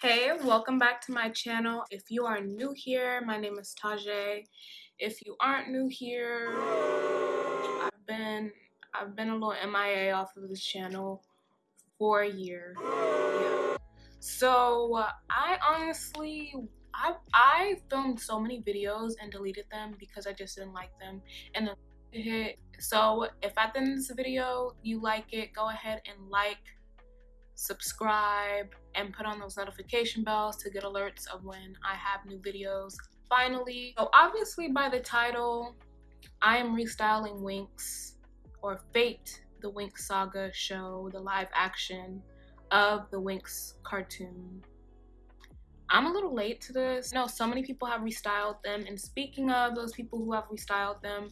Hey, welcome back to my channel. If you are new here, my name is Tajay. If you aren't new here, I've been I've been a little MIA off of this channel for a year. Yeah. So uh, I honestly I I filmed so many videos and deleted them because I just didn't like them and then hit. So if at the end of this video you like it, go ahead and like subscribe, and put on those notification bells to get alerts of when I have new videos. Finally, so obviously by the title, I am restyling Winx or Fate, the Winx Saga show, the live action of the Winx cartoon. I'm a little late to this. No, so many people have restyled them. And speaking of those people who have restyled them,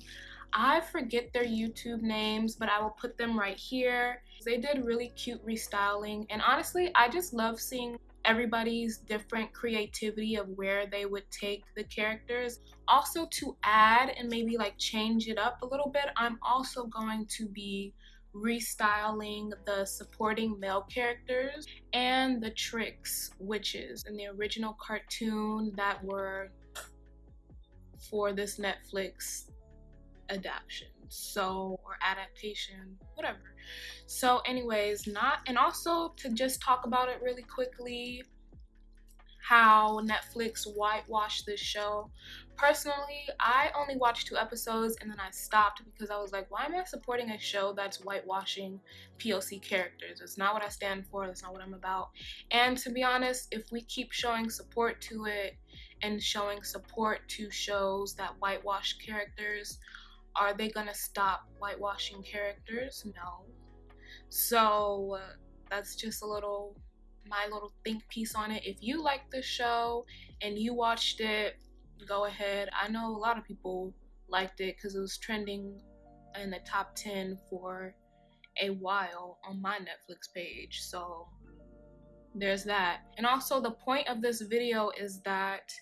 I forget their YouTube names, but I will put them right here. They did really cute restyling. And honestly, I just love seeing everybody's different creativity of where they would take the characters. Also to add and maybe like change it up a little bit, I'm also going to be restyling the supporting male characters and the Trix witches in the original cartoon that were for this Netflix adaptation so or adaptation whatever so anyways not and also to just talk about it really quickly how Netflix whitewashed this show. Personally, I only watched two episodes and then I stopped because I was like, why am I supporting a show that's whitewashing POC characters? It's not what I stand for, that's not what I'm about. And to be honest, if we keep showing support to it and showing support to shows that whitewash characters, are they gonna stop whitewashing characters? No. So uh, that's just a little my little think piece on it. If you like the show and you watched it, go ahead. I know a lot of people liked it because it was trending in the top 10 for a while on my Netflix page. So there's that. And also, the point of this video is that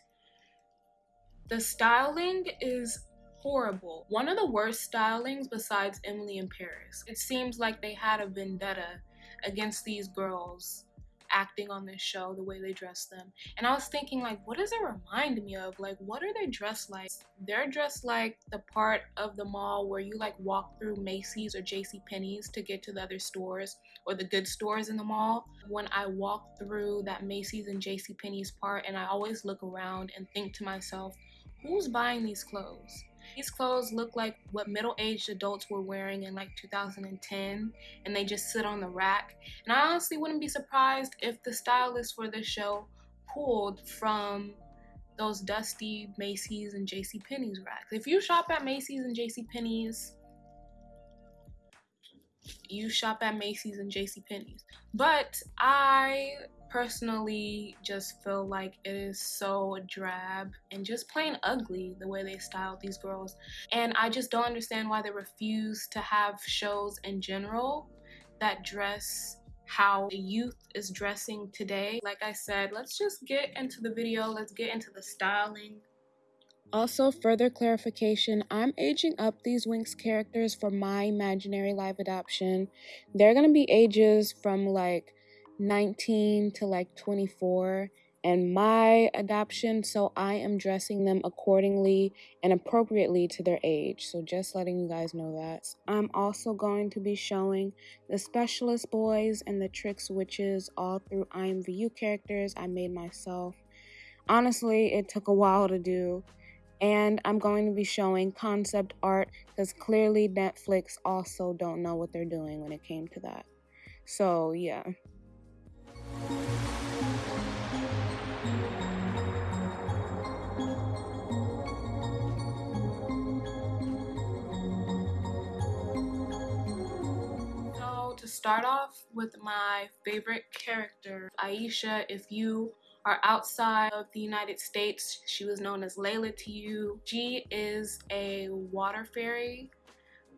the styling is horrible. One of the worst stylings besides Emily in Paris. It seems like they had a vendetta against these girls acting on this show, the way they dress them. And I was thinking, like, what does it remind me of? Like, what are they dressed like? They're dressed like the part of the mall where you like walk through Macy's or J.C. Penney's to get to the other stores or the good stores in the mall. When I walk through that Macy's and J.C. Penney's part, and I always look around and think to myself, who's buying these clothes? These clothes look like what middle-aged adults were wearing in like 2010 and they just sit on the rack. And I honestly wouldn't be surprised if the stylist for this show pulled from those dusty Macy's and J.C. Penney's racks. If you shop at Macy's and J.C. Penney's, you shop at Macy's and J.C. Penney's. But I personally just feel like it is so drab and just plain ugly the way they styled these girls. And I just don't understand why they refuse to have shows in general that dress how the youth is dressing today. Like I said, let's just get into the video. Let's get into the styling. Also, further clarification, I'm aging up these Winx characters for my imaginary live adoption. They're going to be ages from like 19 to like 24 and my adoption, so I am dressing them accordingly and appropriately to their age. So just letting you guys know that. I'm also going to be showing the specialist boys and the Trix witches all through IMVU characters I made myself. Honestly, it took a while to do. And I'm going to be showing concept art because clearly Netflix also don't know what they're doing when it came to that. So yeah. To start off with my favorite character, Aisha, if you are outside of the United States, she was known as Layla to you. She is a water fairy,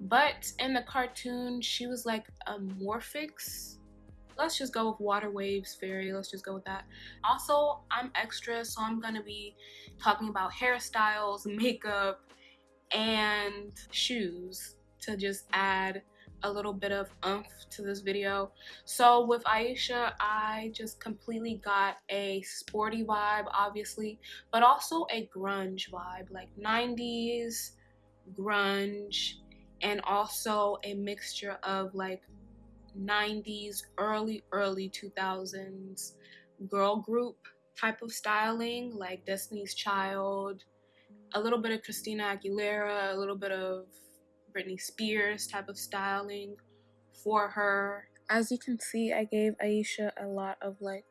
but in the cartoon, she was like a Morphix. Let's just go with water waves fairy. Let's just go with that. Also, I'm extra, so I'm gonna be talking about hairstyles, makeup, and shoes to just add a little bit of umph to this video. So with Aisha, I just completely got a sporty vibe, obviously, but also a grunge vibe, like 90s grunge, and also a mixture of like 90s, early, early 2000s girl group type of styling, like Destiny's Child, a little bit of Christina Aguilera, a little bit of Britney Spears type of styling for her. As you can see, I gave Aisha a lot of like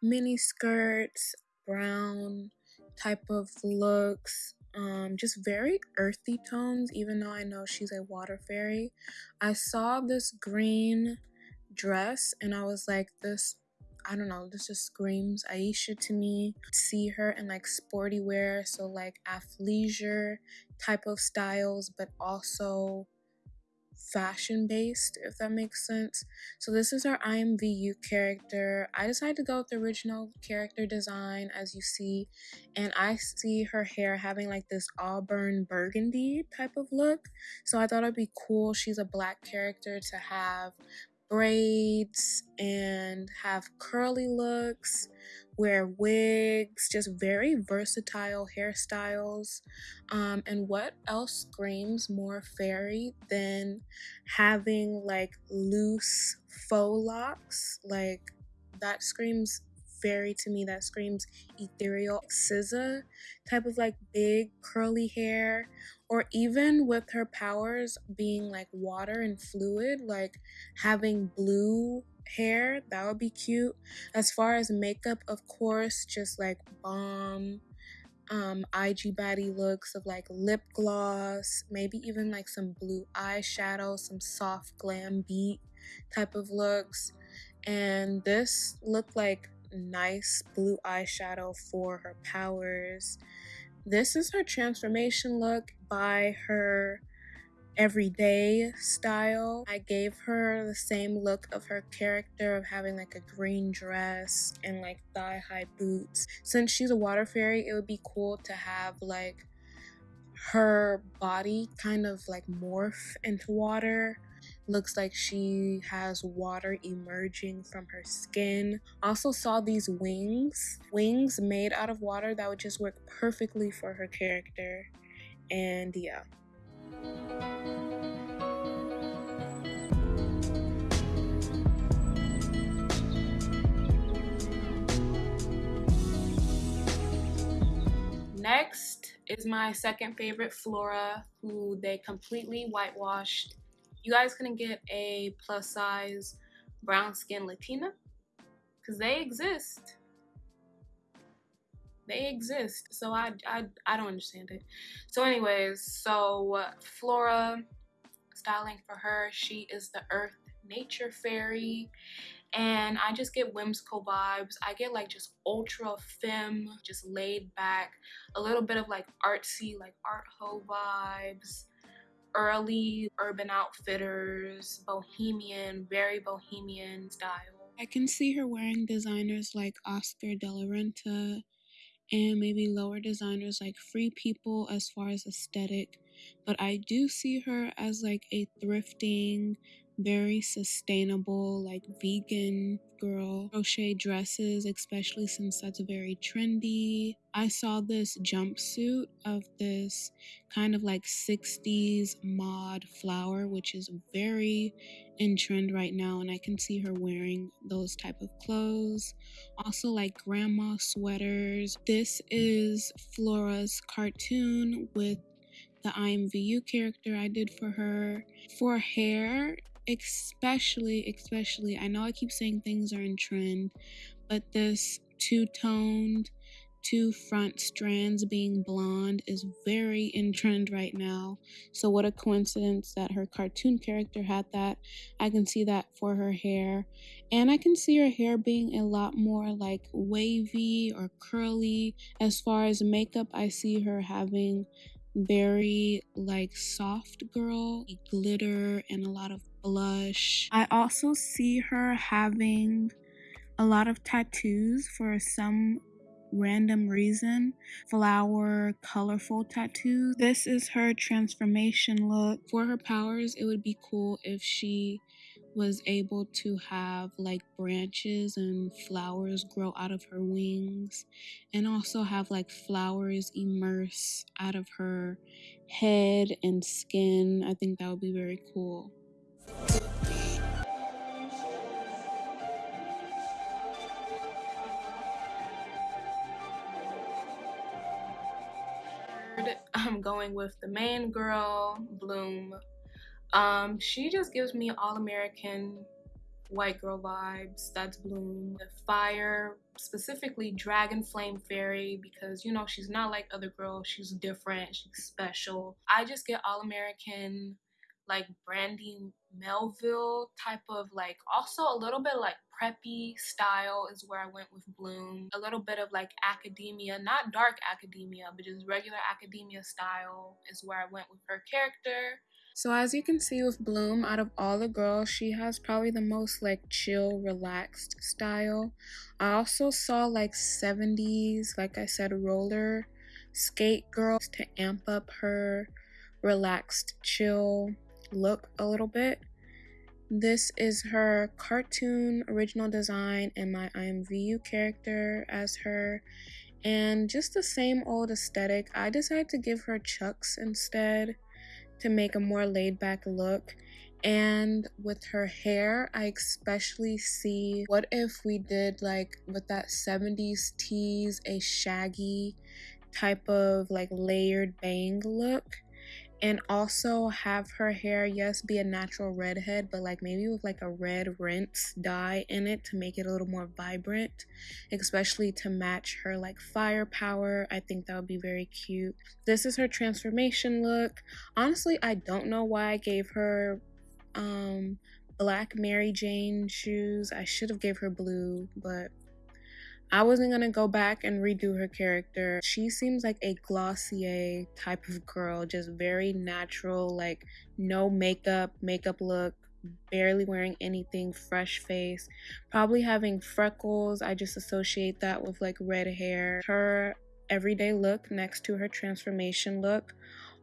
mini skirts, brown type of looks, um, just very earthy tones, even though I know she's a water fairy. I saw this green dress and I was like, this I don't know, this just screams Aisha to me. See her in like sporty wear, so like athleisure type of styles, but also fashion based, if that makes sense. So this is our IMVU character. I decided to go with the original character design as you see, and I see her hair having like this auburn burgundy type of look. So I thought it'd be cool. She's a black character to have braids and have curly looks, wear wigs, just very versatile hairstyles. Um, and what else screams more fairy than having like loose faux locks? Like that screams fairy to me. That screams ethereal. SZA type of like big curly hair or even with her powers being like water and fluid, like having blue hair, that would be cute. As far as makeup, of course, just like bomb um IG body looks of like lip gloss, maybe even like some blue eyeshadow, some soft glam beat type of looks. And this looked like nice blue eyeshadow for her powers. This is her transformation look by her everyday style. I gave her the same look of her character of having like a green dress and like thigh high boots. Since she's a water fairy, it would be cool to have like her body kind of like morph into water Looks like she has water emerging from her skin. Also saw these wings. Wings made out of water that would just work perfectly for her character. And yeah. Next is my second favorite Flora, who they completely whitewashed you guys gonna get a plus size brown skin Latina? Because they exist. They exist. So I, I, I don't understand it. So anyways, so Flora, styling for her, she is the earth nature fairy and I just get whimsical vibes. I get like just ultra femme, just laid back, a little bit of like artsy, like art ho vibes early Urban Outfitters, bohemian, very bohemian style. I can see her wearing designers like Oscar de la Renta and maybe lower designers like Free People as far as aesthetic. But I do see her as like a thrifting, very sustainable, like vegan girl. Crochet dresses, especially since that's very trendy. I saw this jumpsuit of this kind of like 60s mod flower, which is very in trend right now, and I can see her wearing those type of clothes. Also, like grandma sweaters. This is Flora's cartoon with the IMVU character I did for her. For hair, especially, especially, I know I keep saying things are in trend, but this two toned, two front strands being blonde is very in trend right now. So, what a coincidence that her cartoon character had that. I can see that for her hair. And I can see her hair being a lot more like wavy or curly. As far as makeup, I see her having very like soft girl glitter and a lot of blush. I also see her having a lot of tattoos for some random reason flower colorful tattoos this is her transformation look for her powers it would be cool if she was able to have like branches and flowers grow out of her wings and also have like flowers immerse out of her head and skin. I think that would be very cool. I'm going with the main girl, Bloom. Um, she just gives me all American white girl vibes. That's Bloom. The fire, specifically Dragon Flame Fairy, because you know she's not like other girls. She's different. She's special. I just get all American, like Brandy Melville type of like. Also a little bit like preppy style is where I went with Bloom. A little bit of like academia, not dark academia, but just regular academia style is where I went with her character. So as you can see with Bloom, out of all the girls, she has probably the most like chill, relaxed style. I also saw like 70s, like I said, roller skate girls to amp up her relaxed, chill look a little bit. This is her cartoon original design and my IMVU character as her. And just the same old aesthetic. I decided to give her chucks instead to make a more laid back look. And with her hair, I especially see what if we did like with that 70s tease a shaggy type of like layered bang look and also have her hair yes be a natural redhead but like maybe with like a red rinse dye in it to make it a little more vibrant especially to match her like firepower. I think that would be very cute. This is her transformation look. Honestly i don't know why i gave her um black mary jane shoes. I should have gave her blue but I wasn't gonna go back and redo her character. She seems like a Glossier type of girl, just very natural, like no makeup, makeup look, barely wearing anything, fresh face, probably having freckles. I just associate that with like red hair. Her everyday look next to her transformation look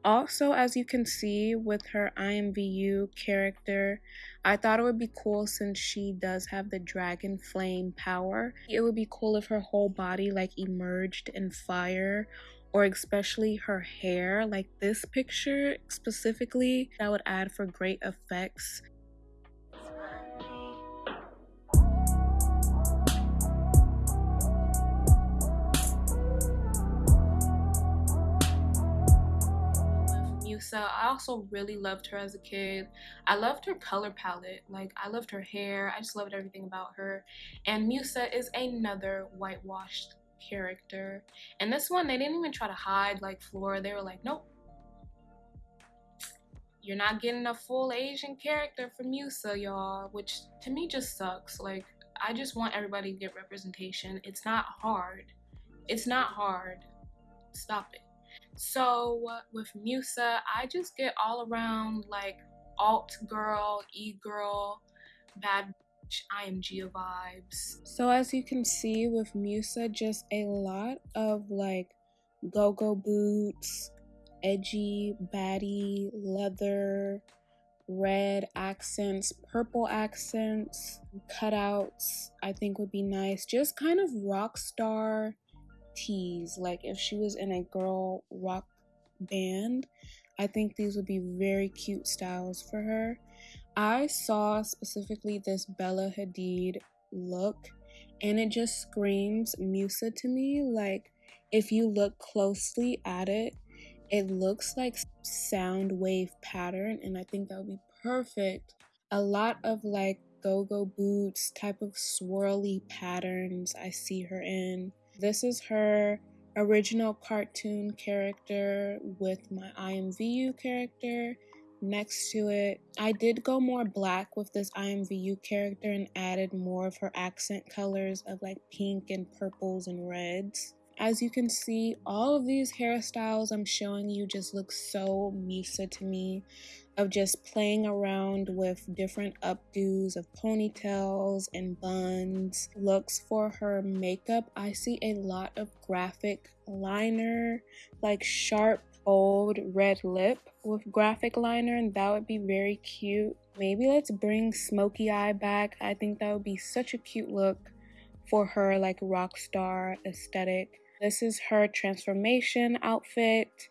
also, as you can see with her IMVU character, I thought it would be cool since she does have the dragon flame power. It would be cool if her whole body like emerged in fire or especially her hair like this picture specifically that would add for great effects I also really loved her as a kid. I loved her color palette. Like, I loved her hair. I just loved everything about her. And Musa is another whitewashed character. And this one, they didn't even try to hide like Flora. They were like, nope. You're not getting a full Asian character from Musa, y'all. Which to me just sucks. Like, I just want everybody to get representation. It's not hard. It's not hard. Stop it. So with Musa, I just get all around like alt girl, e girl, bad IMG vibes. So as you can see with Musa, just a lot of like go-go boots, edgy, baddie, leather, red accents, purple accents, cutouts, I think would be nice. Just kind of rock star tees. Like if she was in a girl rock band, I think these would be very cute styles for her. I saw specifically this Bella Hadid look and it just screams Musa to me. Like if you look closely at it, it looks like sound wave pattern and I think that would be perfect. A lot of like go-go boots type of swirly patterns I see her in. This is her original cartoon character with my IMVU character next to it. I did go more black with this IMVU character and added more of her accent colors of like pink and purples and reds. As you can see, all of these hairstyles I'm showing you just look so Musa to me of just playing around with different updos of ponytails and buns. Looks for her makeup, I see a lot of graphic liner, like sharp, bold red lip with graphic liner, and that would be very cute. Maybe let's bring smoky eye back. I think that would be such a cute look for her like rock star aesthetic. This is her transformation outfit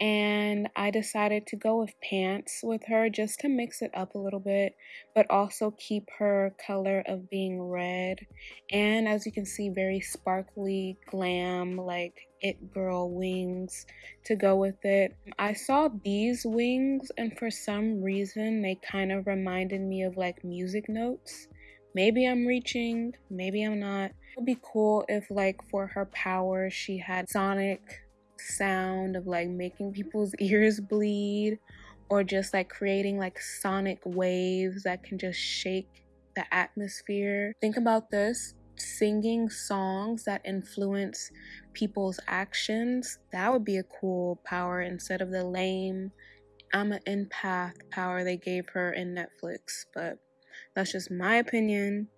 and I decided to go with pants with her just to mix it up a little bit, but also keep her color of being red. And as you can see, very sparkly, glam, like it girl wings to go with it. I saw these wings, and for some reason, they kind of reminded me of like music notes. Maybe I'm reaching, maybe I'm not. It would be cool if, like, for her power, she had sonic sound of like making people's ears bleed or just like creating like sonic waves that can just shake the atmosphere. Think about this singing songs that influence people's actions. That would be a cool power instead of the lame I'm an empath power they gave her in Netflix. But that's just my opinion.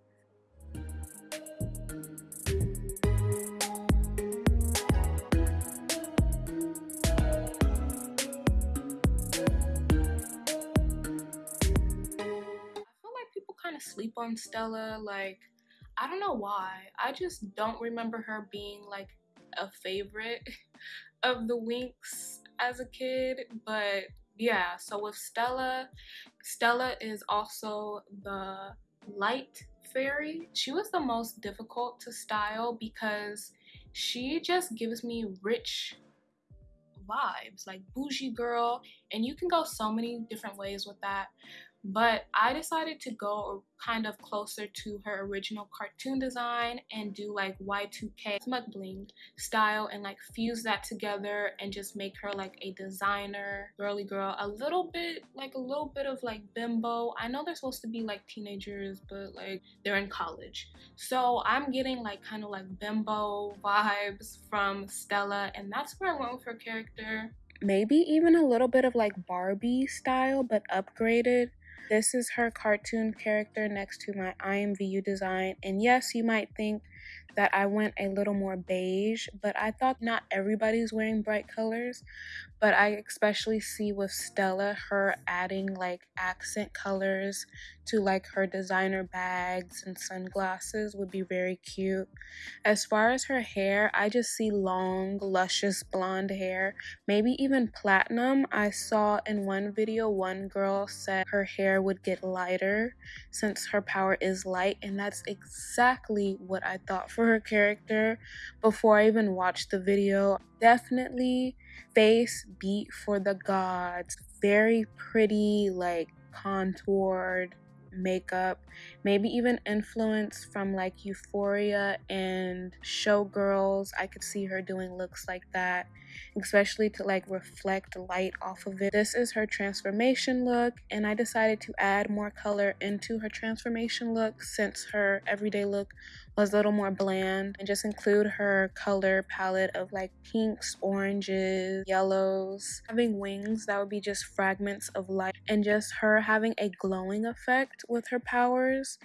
Sleep on Stella. Like, I don't know why. I just don't remember her being like a favorite of the Winx as a kid. But yeah, so with Stella, Stella is also the light fairy. She was the most difficult to style because she just gives me rich vibes like bougie girl and you can go so many different ways with that but I decided to go kind of closer to her original cartoon design and do like Y2K McBling style and like fuse that together and just make her like a designer girly girl. A little bit like a little bit of like bimbo. I know they're supposed to be like teenagers but like they're in college. So I'm getting like kind of like bimbo vibes from Stella and that's where I went with her character. Maybe even a little bit of like Barbie style but upgraded this is her cartoon character next to my IMVU design. And yes, you might think that I went a little more beige, but I thought not everybody's wearing bright colors. But I especially see with Stella her adding like accent colors to like her designer bags and sunglasses would be very cute. As far as her hair, I just see long, luscious blonde hair, maybe even platinum. I saw in one video one girl said her hair would get lighter since her power is light, and that's exactly what I thought for her character before I even watched the video. Definitely face beat for the gods. Very pretty, like contoured makeup, maybe even influence from like Euphoria and Showgirls. I could see her doing looks like that, especially to like reflect light off of it. This is her transformation look, and I decided to add more color into her transformation look since her everyday look was a little more bland and just include her color palette of like pinks, oranges, yellows. Having wings that would be just fragments of light and just her having a glowing effect with her powers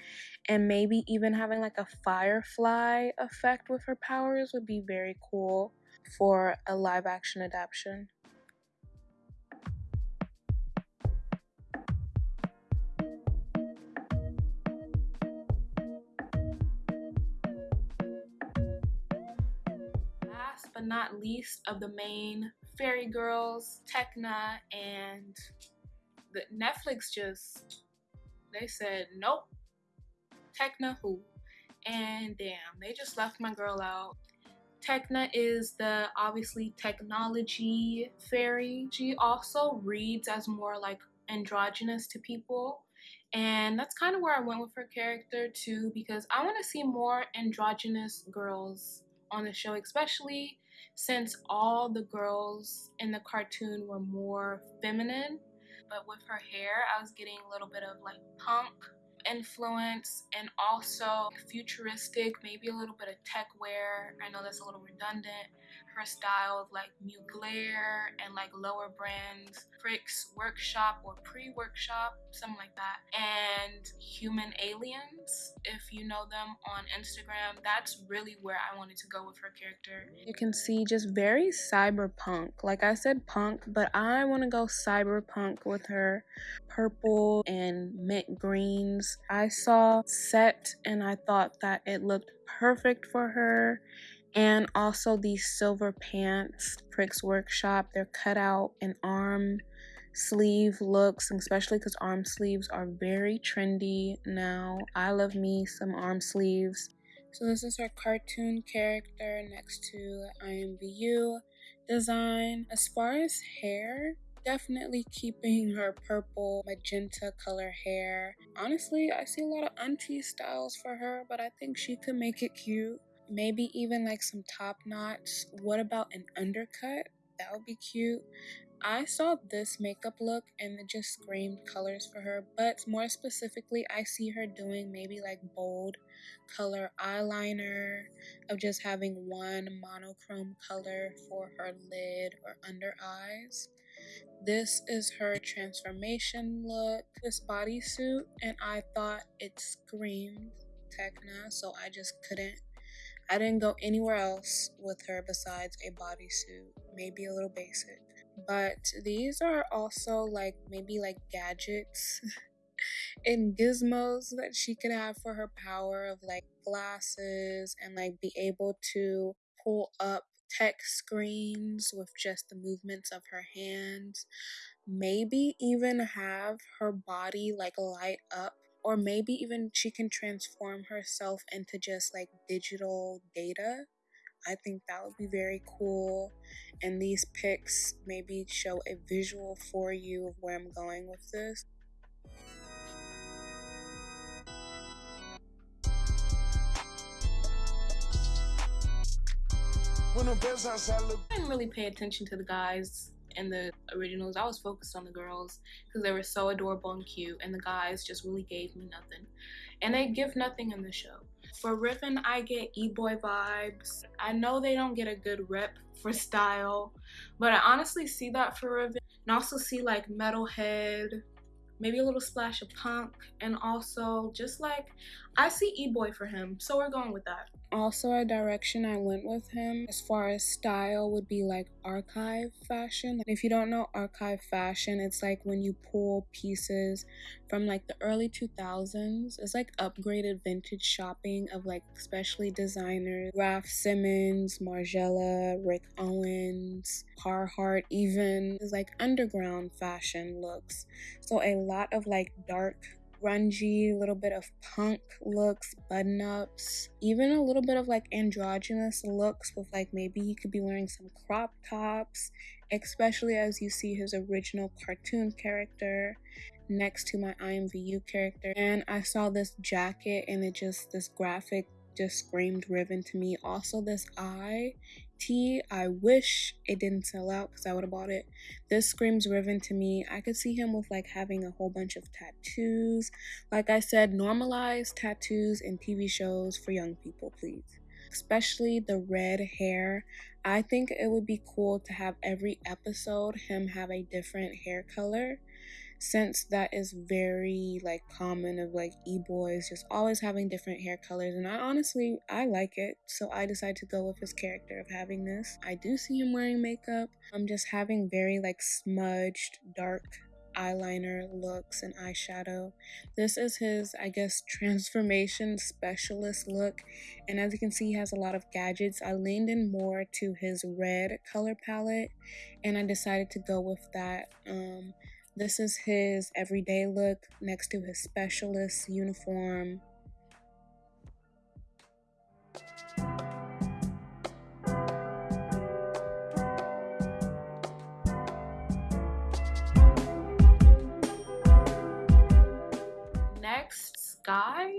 and maybe even having like a firefly effect with her powers would be very cool for a live action adaptation. Last but not least of the main fairy girls, Tecna, and the Netflix just they said nope, Tecna who, and damn, they just left my girl out. Tecna is the obviously technology fairy. She also reads as more like androgynous to people. And that's kind of where I went with her character too, because I want to see more androgynous girls on the show, especially since all the girls in the cartoon were more feminine. But with her hair, I was getting a little bit of like punk influence and also futuristic, maybe a little bit of tech wear. I know that's a little redundant. Her style of like Mugler and like lower brands, Prix Workshop or Pre-Workshop, something like that. And Human Aliens, if you know them on Instagram, that's really where I wanted to go with her character. You can see just very cyberpunk. Like I said punk, but I want to go cyberpunk with her purple and mint greens. I saw set and I thought that it looked perfect for her and also these silver pants Prix Workshop they're cut out in arm sleeve looks especially because arm sleeves are very trendy now. I love me some arm sleeves. So this is her cartoon character next to imvu design. As far as hair definitely keeping her purple magenta color hair. Honestly i see a lot of auntie styles for her but i think she could make it cute maybe even like some top knots. What about an undercut? That would be cute. I saw this makeup look and it just screamed colors for her, but more specifically, I see her doing maybe like bold color eyeliner, of just having one monochrome color for her lid or under eyes. This is her transformation look, this bodysuit, and I thought it screamed Tecna, so I just couldn't I didn't go anywhere else with her besides a bodysuit, maybe a little basic. But these are also like maybe like gadgets and gizmos that she could have for her power of like glasses and like be able to pull up text screens with just the movements of her hands. Maybe even have her body like light up or maybe even she can transform herself into just like digital data. I think that would be very cool. And these pics maybe show a visual for you of where I'm going with this. I didn't really pay attention to the guys in the originals, I was focused on the girls because they were so adorable and cute, and the guys just really gave me nothing. And they give nothing in the show. For Riven, I get e-boy vibes. I know they don't get a good rep for style, but I honestly see that for Riven. And also see like metalhead, maybe a little splash of punk, and also just like I see e-boy for him, so we're going with that. Also, a direction I went with him as far as style would be like archive fashion. If you don't know archive fashion, it's like when you pull pieces from like the early 2000s. It's like upgraded vintage shopping of like especially designers, Raf Simons, Margiela, Rick Owens, Carhartt, even. It's like underground fashion looks. So a lot of like dark grungy, little bit of punk looks, button ups, even a little bit of like androgynous looks with like maybe he could be wearing some crop tops, especially as you see his original cartoon character next to my IMVU character. And I saw this jacket and it just, this graphic just screamed Riven to me. Also, this eye tea. I wish it didn't sell out because I would have bought it. This screams Riven to me. I could see him with like having a whole bunch of tattoos. Like I said, normalize tattoos in TV shows for young people, please. Especially the red hair. I think it would be cool to have every episode him have a different hair color since that is very like common of like e-boys just always having different hair colors and I honestly I like it so I decided to go with his character of having this. I do see him wearing makeup. I'm just having very like smudged dark eyeliner looks and eyeshadow. This is his, I guess, transformation specialist look. And as you can see, he has a lot of gadgets. I leaned in more to his red color palette and I decided to go with that. Um, this is his everyday look next to his specialist uniform. Next, Sky.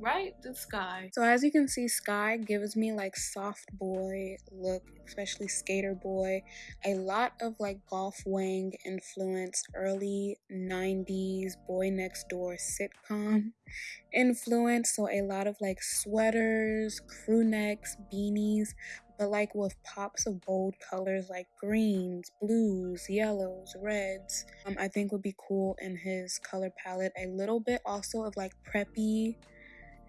Right? The Sky. So as you can see, Sky gives me like soft boy look, especially skater boy. A lot of like golf wang influence, early 90s boy next door sitcom influence. So a lot of like sweaters, crew necks, beanies, but like with pops of bold colors like greens, blues, yellows, reds. Um, I think would be cool in his color palette. A little bit also of like preppy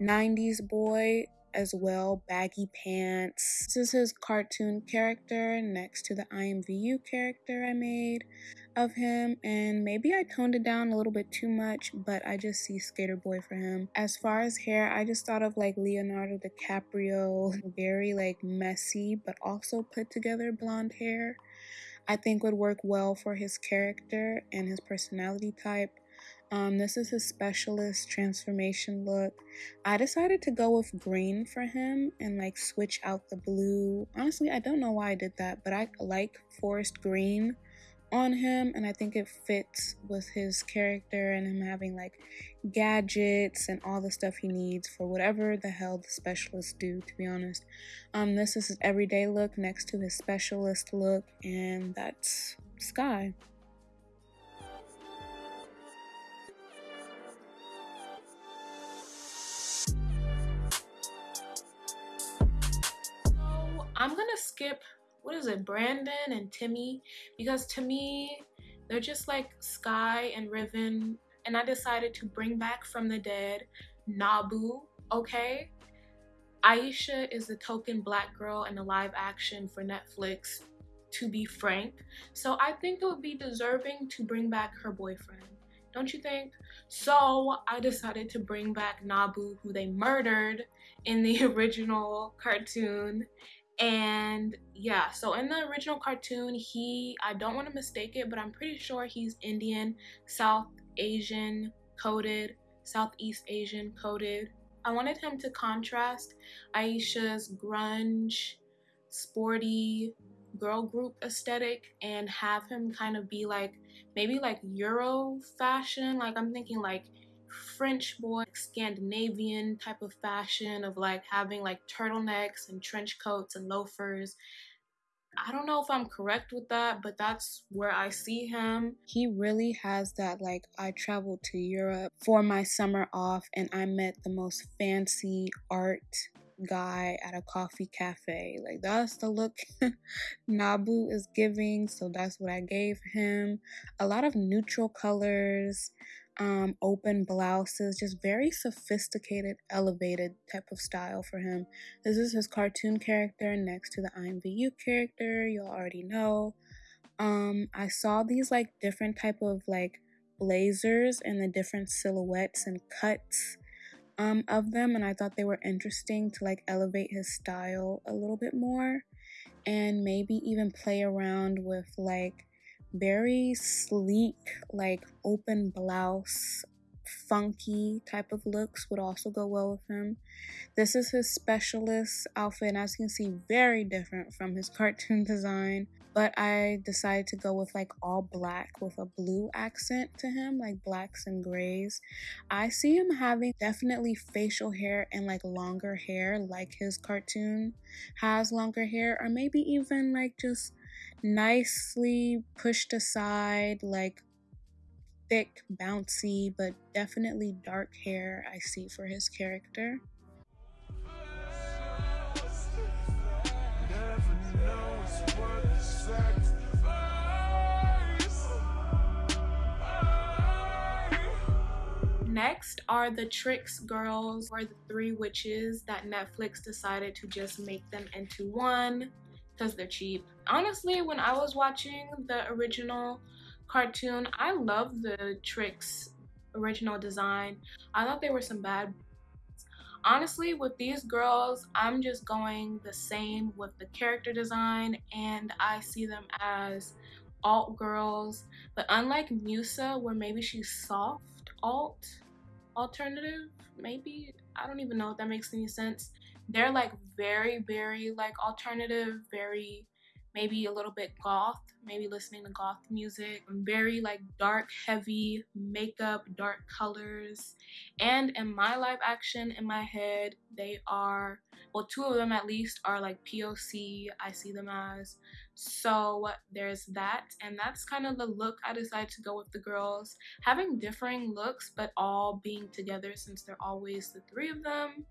90s boy as well, baggy pants. This is his cartoon character next to the IMVU character I made of him and maybe I toned it down a little bit too much but I just see skater boy for him. As far as hair I just thought of like Leonardo DiCaprio very like messy but also put together blonde hair. I think would work well for his character and his personality type. Um, this is his specialist transformation look. I decided to go with green for him and like switch out the blue. Honestly, I don't know why I did that, but I like forest green on him and I think it fits with his character and him having like gadgets and all the stuff he needs for whatever the hell the specialists do to be honest. Um this is his everyday look next to his specialist look and that's Sky. Skip what is it, Brandon and Timmy, because to me, they're just like Sky and Riven, and I decided to bring back from the dead Nabu, okay? Aisha is the token black girl in the live action for Netflix, to be frank. So I think it would be deserving to bring back her boyfriend. Don't you think? So I decided to bring back Nabu, who they murdered in the original cartoon and yeah so in the original cartoon he i don't want to mistake it but i'm pretty sure he's indian south asian coded southeast asian coded. I wanted him to contrast aisha's grunge sporty girl group aesthetic and have him kind of be like maybe like euro fashion like i'm thinking like French boy, Scandinavian type of fashion of like having like turtlenecks and trench coats and loafers. I don't know if I'm correct with that, but that's where I see him. He really has that like I traveled to Europe for my summer off and I met the most fancy art guy at a coffee cafe. Like that's the look Nabu is giving, so that's what I gave him. A lot of neutral colors, um, open blouses, just very sophisticated, elevated type of style for him. This is his cartoon character next to the IMVU character, you'll already know. Um, I saw these like different type of like blazers and the different silhouettes and cuts um, of them, and I thought they were interesting to like elevate his style a little bit more and maybe even play around with like very sleek, like open blouse, funky type of looks would also go well with him. This is his specialist outfit, and as you can see, very different from his cartoon design. But I decided to go with like all black with a blue accent to him, like blacks and grays. I see him having definitely facial hair and like longer hair, like his cartoon has longer hair, or maybe even like just nicely pushed aside, like thick, bouncy, but definitely dark hair I see for his character. Next are the Trix girls, or the three witches that Netflix decided to just make them into one because they're cheap. Honestly, when I was watching the original cartoon, I love the Trix original design. I thought they were some bad. Honestly, with these girls, I'm just going the same with the character design and I see them as alt girls. But unlike Musa, where maybe she's soft alt, alternative, maybe, I don't even know if that makes any sense they're like very very like alternative very maybe a little bit goth, maybe listening to goth music. Very like dark, heavy makeup, dark colors. And in my live action, in my head, they are, well, two of them at least are like POC, I see them as. So there's that. And that's kind of the look I decided to go with the girls. Having differing looks, but all being together since they're always the three of them.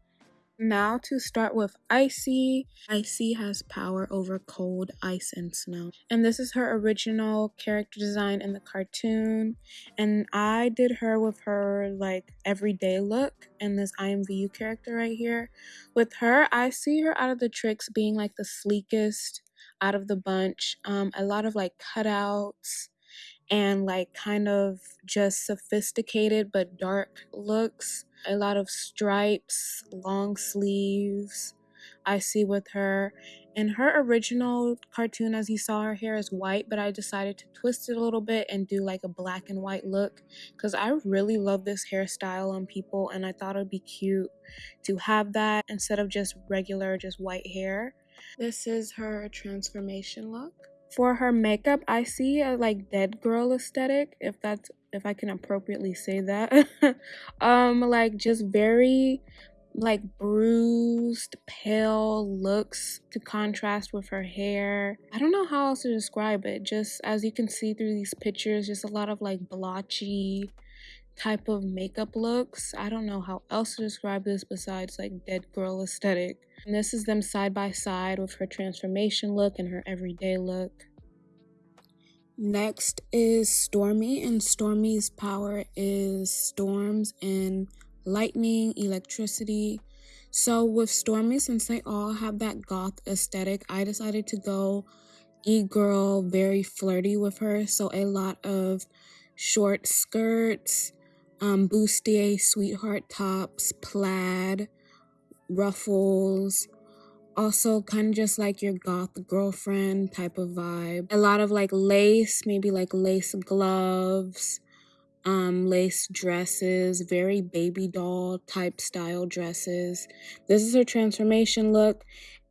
Now to start with Icy. Icy has power over cold, ice, and snow. And this is her original character design in the cartoon. And I did her with her like everyday look and this IMVU character right here. With her, I see her out of the Trix being like the sleekest out of the bunch. Um, a lot of like cutouts and like kind of just sophisticated but dark looks a lot of stripes, long sleeves. I see with her. In her original cartoon, as you saw, her hair is white, but I decided to twist it a little bit and do like a black and white look because I really love this hairstyle on people and I thought it would be cute to have that instead of just regular, just white hair. This is her transformation look. For her makeup, I see a like dead girl aesthetic, if that's if I can appropriately say that. um like just very like bruised, pale looks to contrast with her hair. I don't know how else to describe it. Just as you can see through these pictures, just a lot of like blotchy type of makeup looks. I don't know how else to describe this besides like dead girl aesthetic. And this is them side by side with her transformation look and her everyday look. Next is Stormy, and Stormy's power is storms and lightning, electricity. So with Stormy, since they all have that goth aesthetic, I decided to go e-girl, very flirty with her. So a lot of short skirts, um, bustier sweetheart tops, plaid, ruffles, also kind of just like your goth girlfriend type of vibe. A lot of like lace, maybe like lace gloves, um, lace dresses, very baby doll type style dresses. This is her transformation look.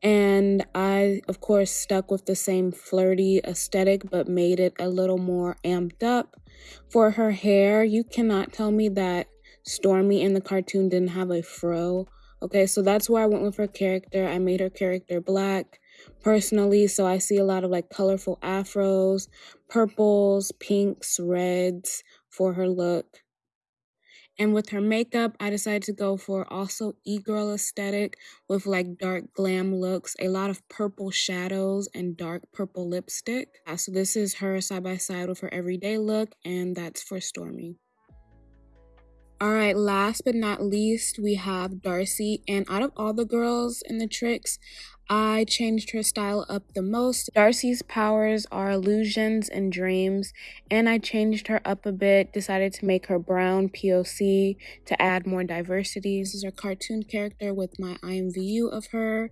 And I, of course, stuck with the same flirty aesthetic, but made it a little more amped up. For her hair, you cannot tell me that Stormy in the cartoon didn't have a fro. Okay, so that's where I went with her character. I made her character black personally, so I see a lot of like colorful afros, purples, pinks, reds for her look. And with her makeup, I decided to go for also e-girl aesthetic with like dark glam looks, a lot of purple shadows and dark purple lipstick. So this is her side by side with her everyday look and that's for Stormy. All right, last but not least, we have Darcy. And out of all the girls in the Trix, I changed her style up the most. Darcy's powers are illusions and dreams, and I changed her up a bit, decided to make her brown POC to add more diversity. This is her cartoon character with my IMVU of her,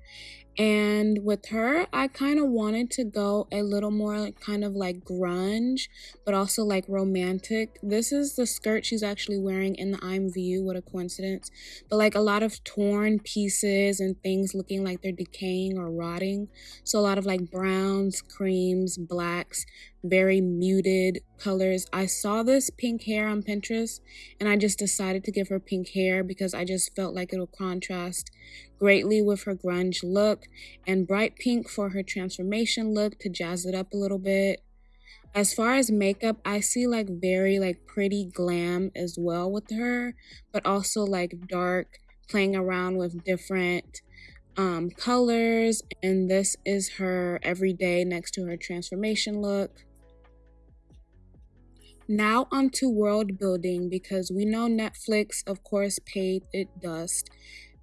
and with her, I kind of wanted to go a little more kind of like grunge, but also like romantic. This is the skirt she's actually wearing in the IMVU. What a coincidence. But like a lot of torn pieces and things looking like they're decaying or rotting. So a lot of like browns, creams, blacks, very muted colors. I saw this pink hair on Pinterest and I just decided to give her pink hair because I just felt like it'll contrast greatly with her grunge look and bright pink for her transformation look to jazz it up a little bit. As far as makeup, I see like very like pretty glam as well with her, but also like dark, playing around with different um, colors. And this is her everyday next to her transformation look. Now onto world building because we know Netflix, of course, paid it dust.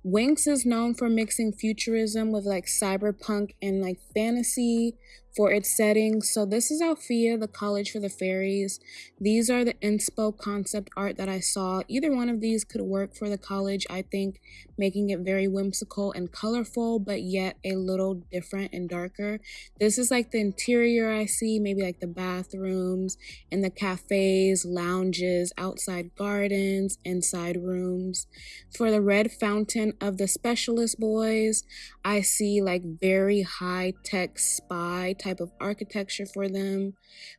Winx is known for mixing futurism with like cyberpunk and like fantasy for its setting. So this is Alfea, the College for the Fairies. These are the inspo concept art that I saw. Either one of these could work for the college, I think, making it very whimsical and colorful, but yet a little different and darker. This is like the interior I see, maybe like the bathrooms and the cafes, lounges, outside gardens, inside rooms. For the red fountain of the specialist boys, I see like very high tech spy type of architecture for them.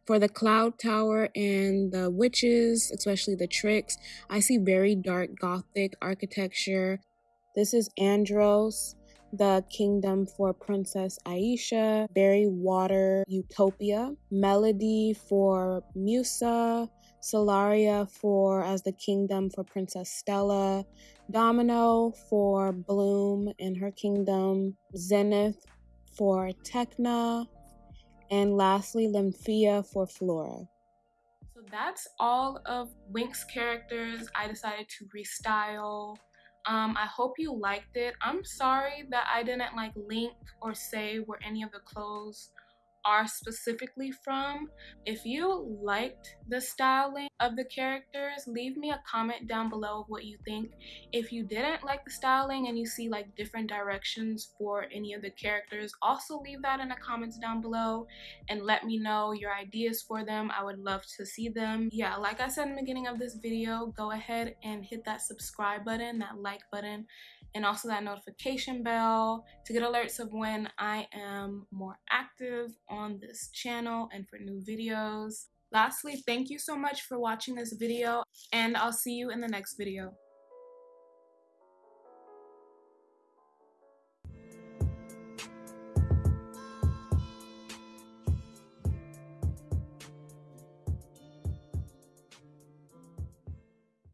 For the cloud tower and the witches, especially the Trix, I see very dark gothic architecture. This is Andros, the kingdom for Princess Aisha, Berry Water Utopia, Melody for Musa, Solaria for as the kingdom for Princess Stella, Domino for Bloom and her kingdom, Zenith for Tecna, and lastly Linphea for Flora. So that's all of Winx characters I decided to restyle. Um, I hope you liked it. I'm sorry that I didn't like link or say where any of the clothes are specifically from. If you liked the styling of the characters, leave me a comment down below of what you think. If you didn't like the styling and you see like different directions for any of the characters, also leave that in the comments down below and let me know your ideas for them. I would love to see them. Yeah, like I said in the beginning of this video, go ahead and hit that subscribe button, that like button, and also that notification bell to get alerts of when I am more active on this channel and for new videos. Lastly, thank you so much for watching this video and I'll see you in the next video.